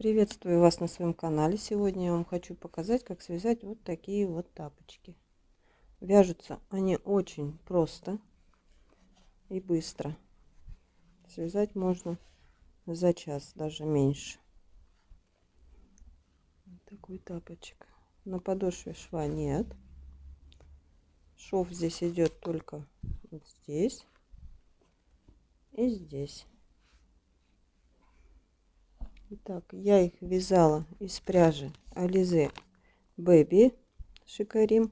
Приветствую вас на своем канале. Сегодня я вам хочу показать, как связать вот такие вот тапочки. Вяжутся они очень просто и быстро. Связать можно за час, даже меньше. Вот такой тапочек. На подошве шва нет. Шов здесь идет только вот здесь и здесь. Итак, я их вязала из пряжи Ализе Baby Шикарим.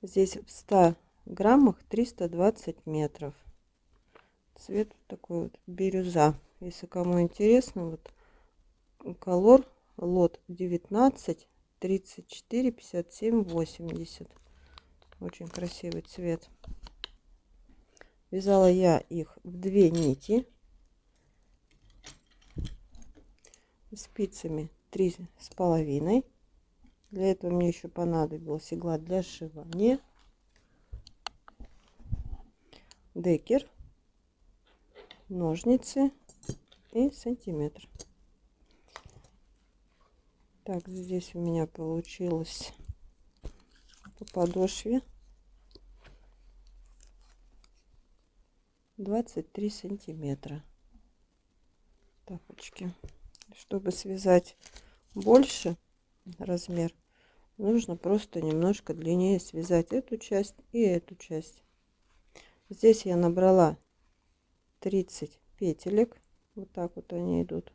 Здесь в 100 граммах 320 метров. Цвет такой вот бирюза. Если кому интересно, вот колор лот 19 34 57 80 очень красивый цвет вязала я их в две нити спицами три с половиной. Для этого мне еще понадобилась игла для сшивания. Декер ножницы и сантиметр. Так здесь у меня получилось по подошве 23 сантиметра тапочки чтобы связать больше размер, нужно просто немножко длиннее связать эту часть и эту часть. Здесь я набрала 30 петелек. Вот так вот они идут.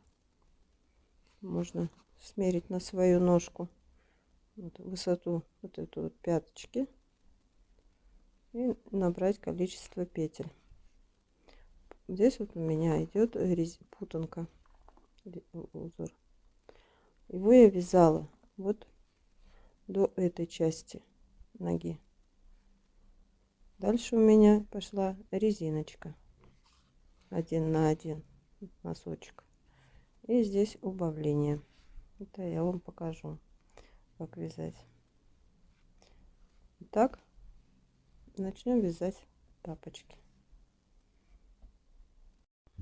Можно смерить на свою ножку вот, высоту вот эту вот пяточки и набрать количество петель. Здесь вот у меня идет путанка узор. Его я вязала вот до этой части ноги. Дальше у меня пошла резиночка один на один носочек. И здесь убавление. Это я вам покажу, как вязать. Итак, начнем вязать тапочки.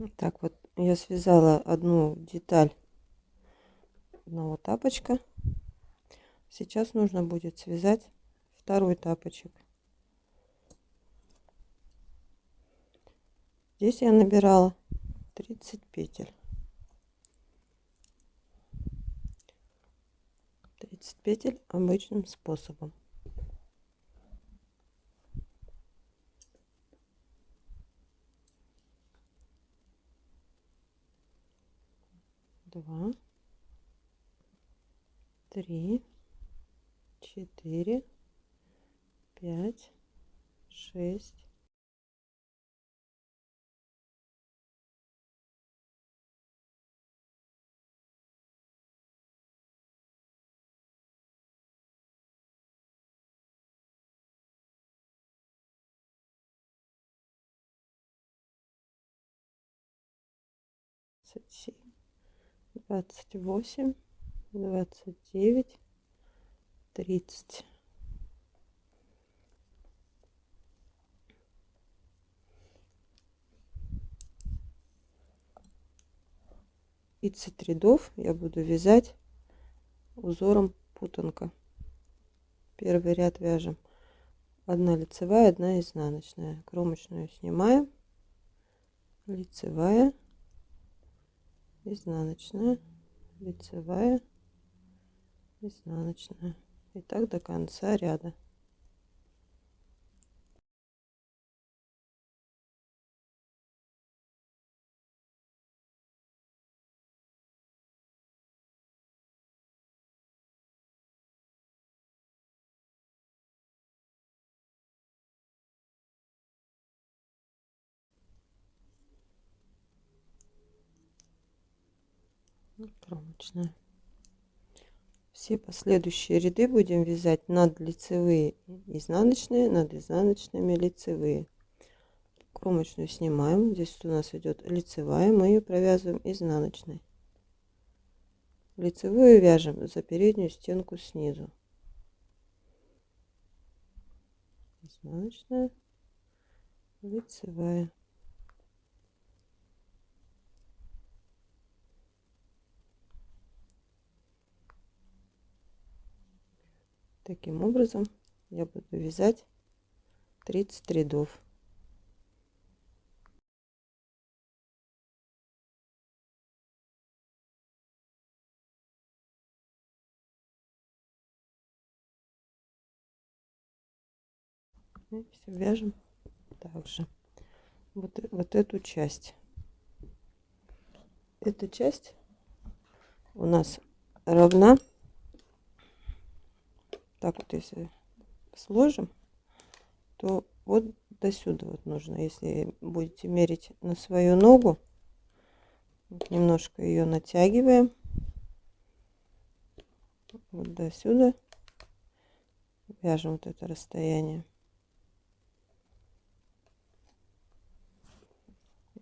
Так вот, я связала одну деталь одного тапочка. Сейчас нужно будет связать второй тапочек. Здесь я набирала 30 петель. 30 петель обычным способом. Два, три, четыре, пять, шесть, семь двадцать восемь, двадцать девять, тридцать. Тридцать рядов я буду вязать узором путанка. Первый ряд вяжем одна лицевая, одна изнаночная. Кромочную снимаем, лицевая изнаночная лицевая изнаночная. И так до конца ряда кромочная все последующие ряды будем вязать над лицевые изнаночные над изнаночными лицевые. Кромочную снимаем. Здесь у нас идет лицевая мы ее провязываем изнаночной. Лицевую вяжем за переднюю стенку снизу. Изнаночная лицевая таким образом я буду вязать 30 рядов. И все вяжем также. Вот, вот эту часть. Эта часть у нас равна так вот если сложим то вот до сюда вот нужно. Если будете мерить на свою ногу вот немножко ее натягиваем. Вот до сюда. Вяжем вот это расстояние.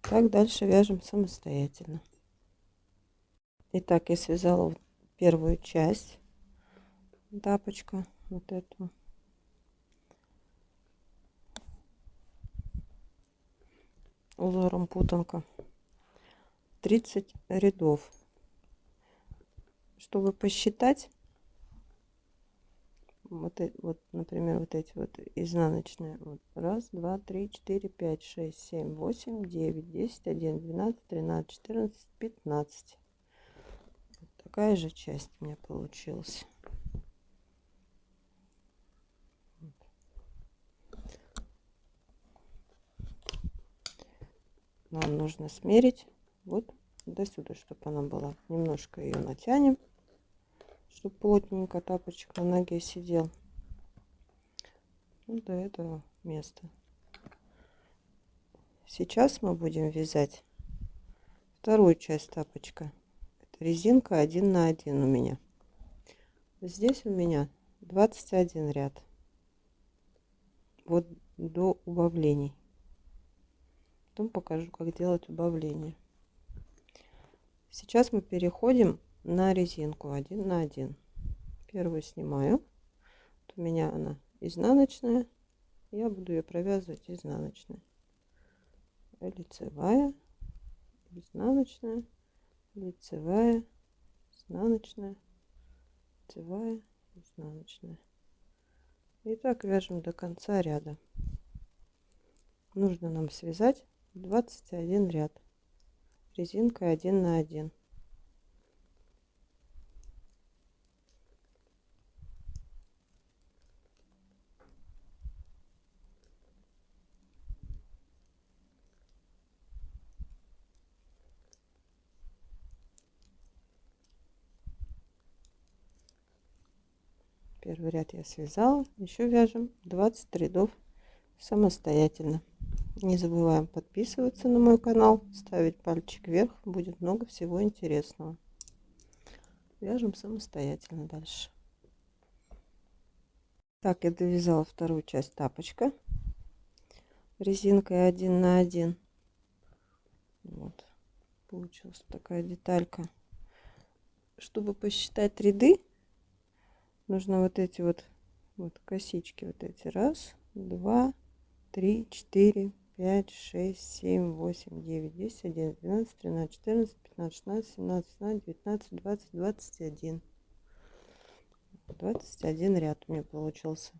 Так дальше вяжем самостоятельно. Итак, я связала первую часть тапочка, вот эту. узором путанка 30 рядов чтобы посчитать вот, вот, например, вот эти вот изнаночные. Вот. Раз, два, три, четыре, пять, шесть, семь, восемь, девять, десять, один, двенадцать, тринадцать, четырнадцать, пятнадцать. Вот такая же часть у меня получилась. Нам нужно смерить вот до сюда, чтобы она была. Немножко ее натянем чтобы плотненько тапочек на ноге сидел. Ну, до этого места. Сейчас мы будем вязать вторую часть тапочка. Это резинка 1 на 1 у меня. Здесь у меня 21 ряд. Вот до убавлений. Потом покажу, как делать убавление. Сейчас мы переходим на резинку один на один. Первую снимаю. Вот у меня она изнаночная. Я буду ее провязывать изнаночной. Лицевая изнаночная лицевая изнаночная лицевая изнаночная. И так вяжем до конца ряда. Нужно нам связать 21 ряд. Резинкой 1 на 1 первый ряд я связала. Еще вяжем 20 рядов самостоятельно не забываем подписываться на мой канал ставить пальчик вверх будет много всего интересного. Вяжем самостоятельно дальше. Так я довязала вторую часть тапочка. Резинкой 1 на 1 вот получилась такая деталька. Чтобы посчитать ряды нужно вот эти вот, вот косички вот эти. Раз, два, три, четыре, пять, шесть, семь, восемь, девять, десять, одиннадцать, двенадцать, тринадцать, четырнадцать, пятнадцать, шестнадцать, семнадцать, семнадцать, девятнадцать, двадцать, двадцать один. Двадцать один ряд у меня получился.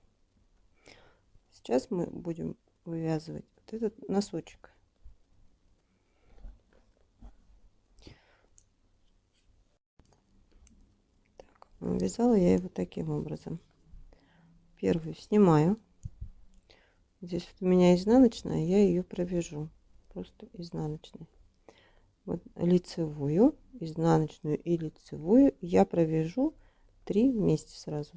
Сейчас мы будем вывязывать вот этот носочек. Вязала я его таким образом. Первую снимаю. Здесь вот у меня изнаночная, я ее провяжу. Просто изнаночной. Вот лицевую, изнаночную и лицевую я провяжу три вместе сразу.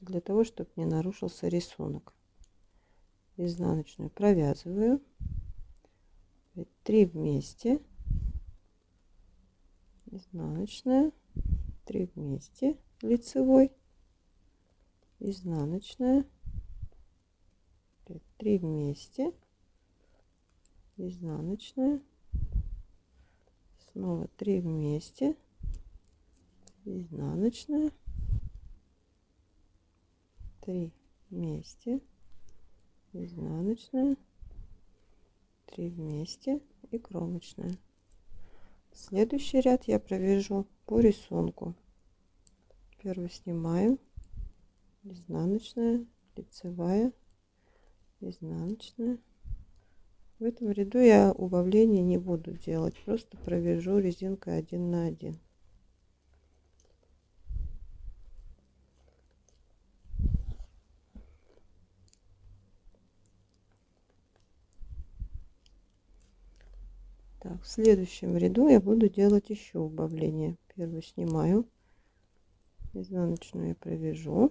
Для того, чтобы не нарушился рисунок. Изнаночную провязываю. Три вместе. Изнаночная 3 вместе лицевой изнаночная 3 вместе. Изнаночная. Снова 3 вместе. Изнаночная. 3 вместе. Изнаночная. 3 вместе. И кромочная. Следующий ряд я провяжу по рисунку. Первую снимаю. Изнаночная. Лицевая изнаночная в этом ряду я убавления не буду делать просто провяжу резинкой один на один Так, в следующем ряду я буду делать еще убавление. Первую снимаю, изнаночную я провяжу.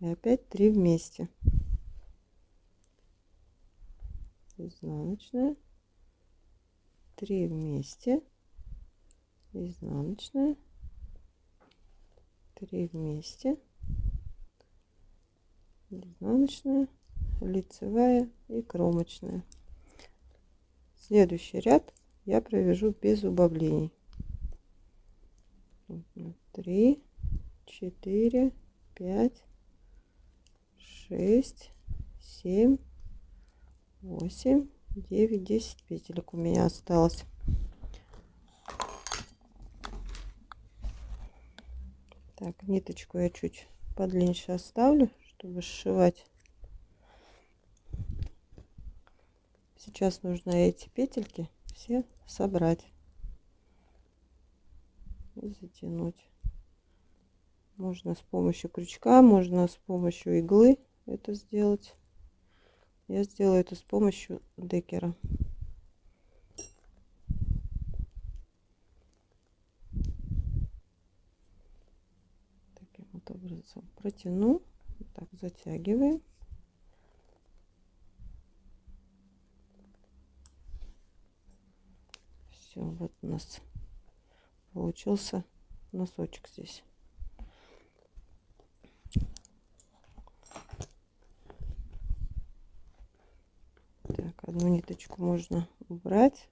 И опять 3 вместе. Изнаночная, 3 вместе, изнаночная, 3 вместе, изнаночная, лицевая и кромочная. Следующий ряд я провяжу без убавлений. Три, четыре, пять, шесть, семь, восемь, девять, десять петелек у меня осталось. Так, ниточку я чуть подлиннее оставлю, чтобы сшивать. Сейчас нужно эти петельки все собрать и затянуть. Можно с помощью крючка, можно с помощью иглы это сделать. Я сделаю это с помощью декера. Таким вот образом протяну, так затягиваем. Все, вот у нас получился носочек здесь. Так, одну ниточку можно убрать.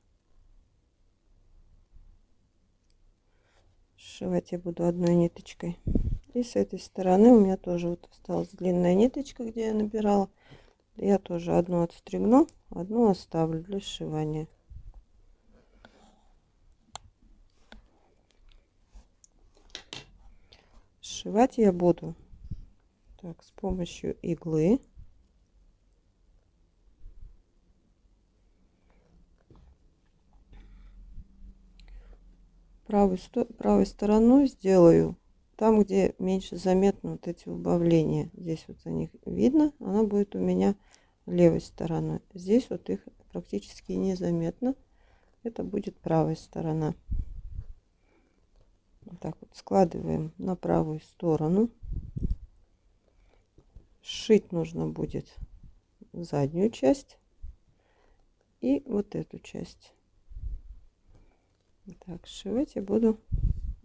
Сшивать я буду одной ниточкой. И с этой стороны у меня тоже вот осталась длинная ниточка, где я набирала. Я тоже одну отстригну, одну оставлю для сшивания. Сшивать я буду так, с помощью иглы. Правой, правой стороной сделаю там, где меньше заметно вот эти убавления. Здесь вот о них видно, она будет у меня левой стороной. Здесь вот их практически незаметно. Это будет правая сторона. Вот так вот складываем на правую сторону. Сшить нужно будет заднюю часть и вот эту часть. Так, сшивать я буду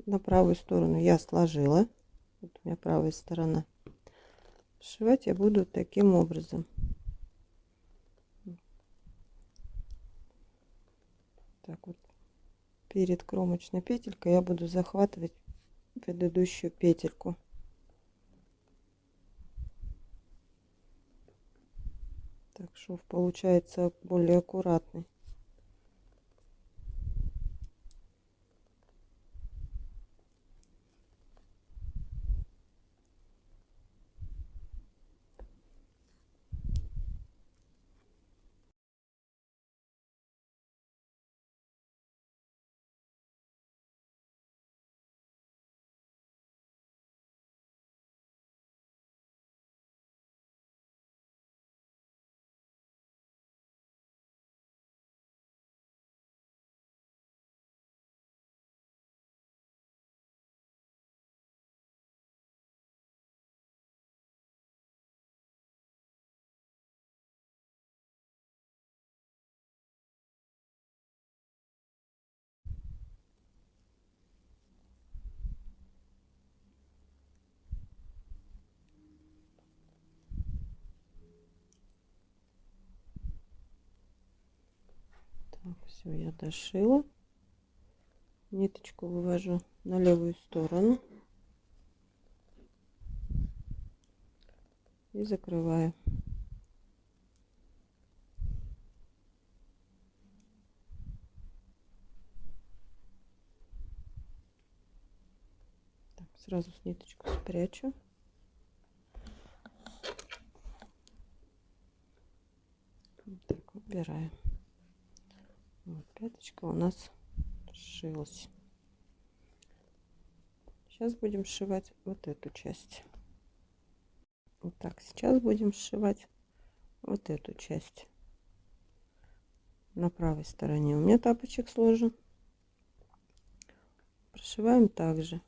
на правую сторону. Я сложила. Вот у меня правая сторона. Сшивать я буду таким образом. Так вот перед кромочной петелькой я буду захватывать предыдущую петельку так шов получается более аккуратный Так, все, я дошила. Ниточку вывожу на левую сторону. И закрываю. Так, Сразу с ниточку спрячу. Так убираем. Вот, пяточка у нас сшилась. Сейчас будем сшивать вот эту часть. Вот так, сейчас будем сшивать вот эту часть. На правой стороне у меня тапочек сложен. Прошиваем также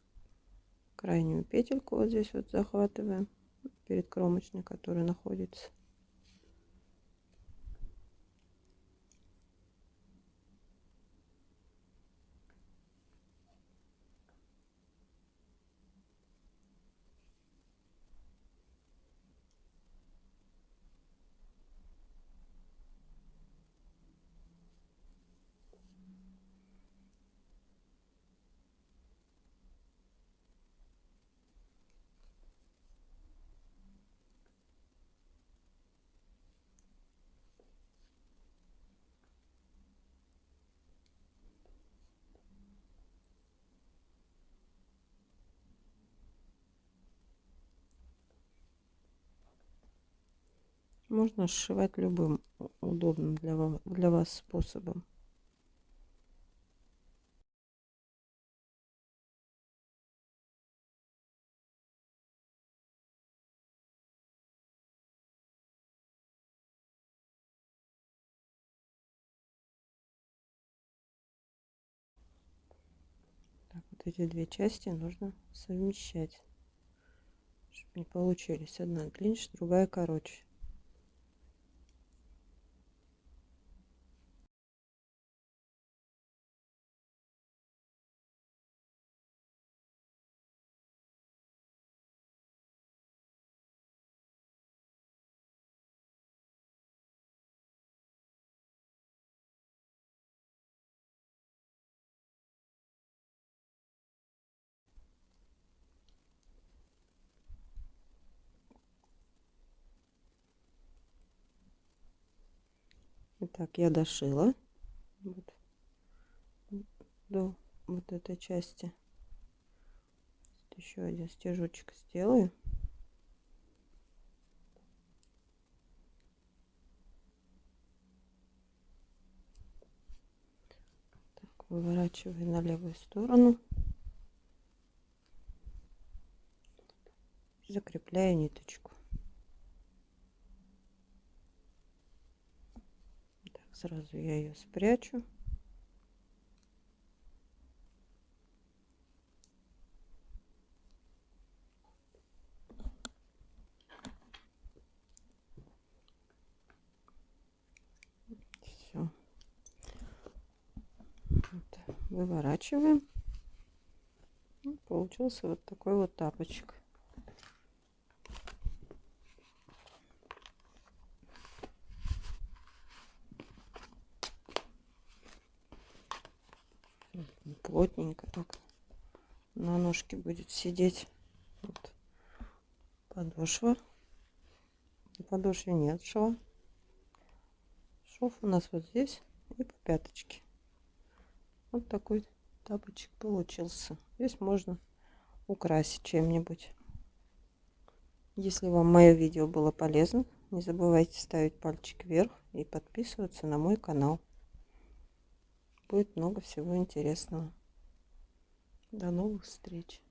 крайнюю петельку вот здесь вот захватываем перед кромочной, которая находится. Можно сшивать любым удобным для вас, для вас способом. Так, вот эти две части нужно совмещать, чтобы не получились одна длиннее, другая короче. Итак, я дошила вот, до вот этой части. Еще один стежочек сделаю. Так, выворачиваю на левую сторону. Закрепляю ниточку. Сразу я ее спрячу. Все. Вот. Выворачиваем. Получился вот такой вот тапочек. Плотненько так на ножке будет сидеть. Вот. Подошва. На подошве нет шва. Шов у нас вот здесь и по пяточке. Вот такой тапочек получился. Здесь можно украсить чем-нибудь. Если вам мое видео было полезно, не забывайте ставить пальчик вверх и подписываться на мой канал будет много всего интересного. До новых встреч!